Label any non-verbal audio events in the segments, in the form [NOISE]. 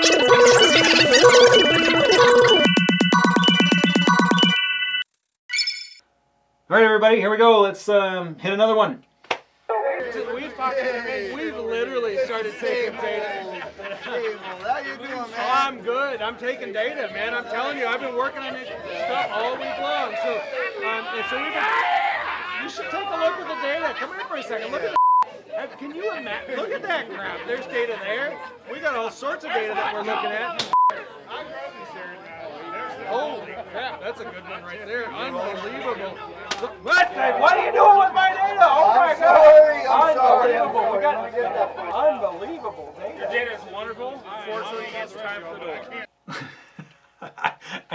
All right, everybody, here we go. Let's um, hit another one. We've, literally started taking data. How you doing, man? Oh, I'm good. I'm taking data, man. I'm telling you, I've been working on this stuff all week long. So, um, so we've been, you should take a look at the data. Come here for a second. Look at the, can you imagine? Look at that crap. There's data there. We got all sorts of data that we're looking at. Holy crap, that's a good one right there. Unbelievable. What? What are you doing with my data? Oh my I'm sorry, I'm sorry, I'm Unbelievable. We got Let me get that for you. unbelievable data. Data is wonderful. Unfortunately, it's time for the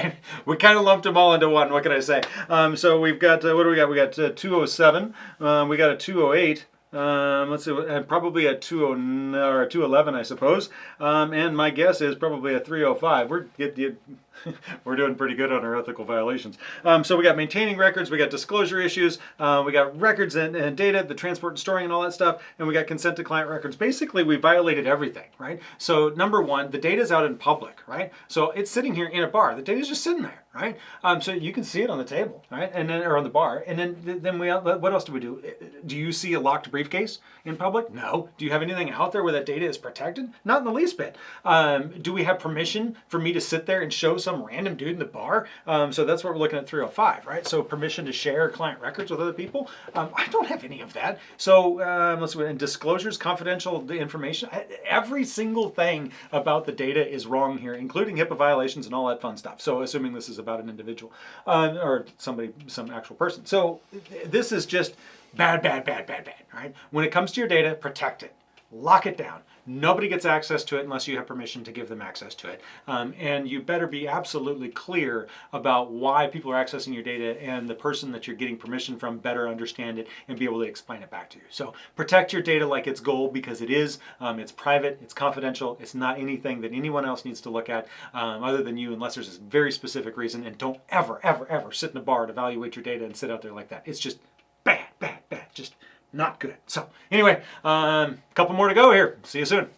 door. [LAUGHS] we kind of lumped them all into one. What can I say? Um, so we've got uh, what do we got? We got uh, 207. Um, we got a 208. Um, let's see, and probably a 20 or a 211, I suppose. Um, and my guess is probably a 305. We're get, get, [LAUGHS] we're doing pretty good on our ethical violations. Um, so we got maintaining records, we got disclosure issues, uh, we got records and, and data, the transport and storing and all that stuff, and we got consent to client records. Basically, we violated everything, right? So number one, the data's out in public, right? So it's sitting here in a bar. The data's just sitting there, right? Um, so you can see it on the table, right? And then or on the bar. And then then we what else do we do? Do you see a locked briefcase in public? No. Do you have anything out there where that data is protected? Not in the least bit. Um, do we have permission for me to sit there and show some random dude in the bar? Um, so that's what we're looking at 305, right? So permission to share client records with other people. Um, I don't have any of that. So um, let's see. And disclosures, confidential the information. Every single thing about the data is wrong here, including HIPAA violations and all that fun stuff. So assuming this is about an individual uh, or somebody, some actual person. So this is just bad, bad, bad, bad, bad. Right? When it comes to your data, protect it, lock it down. Nobody gets access to it unless you have permission to give them access to it. Um, and you better be absolutely clear about why people are accessing your data and the person that you're getting permission from better understand it and be able to explain it back to you. So protect your data like it's gold because it is. Um, it's private, it's confidential, it's not anything that anyone else needs to look at um, other than you unless there's a very specific reason. And don't ever, ever, ever sit in a bar and evaluate your data and sit out there like that. It's just bad, bad, bad. Just not good. So anyway, um, a couple more to go here. See you soon.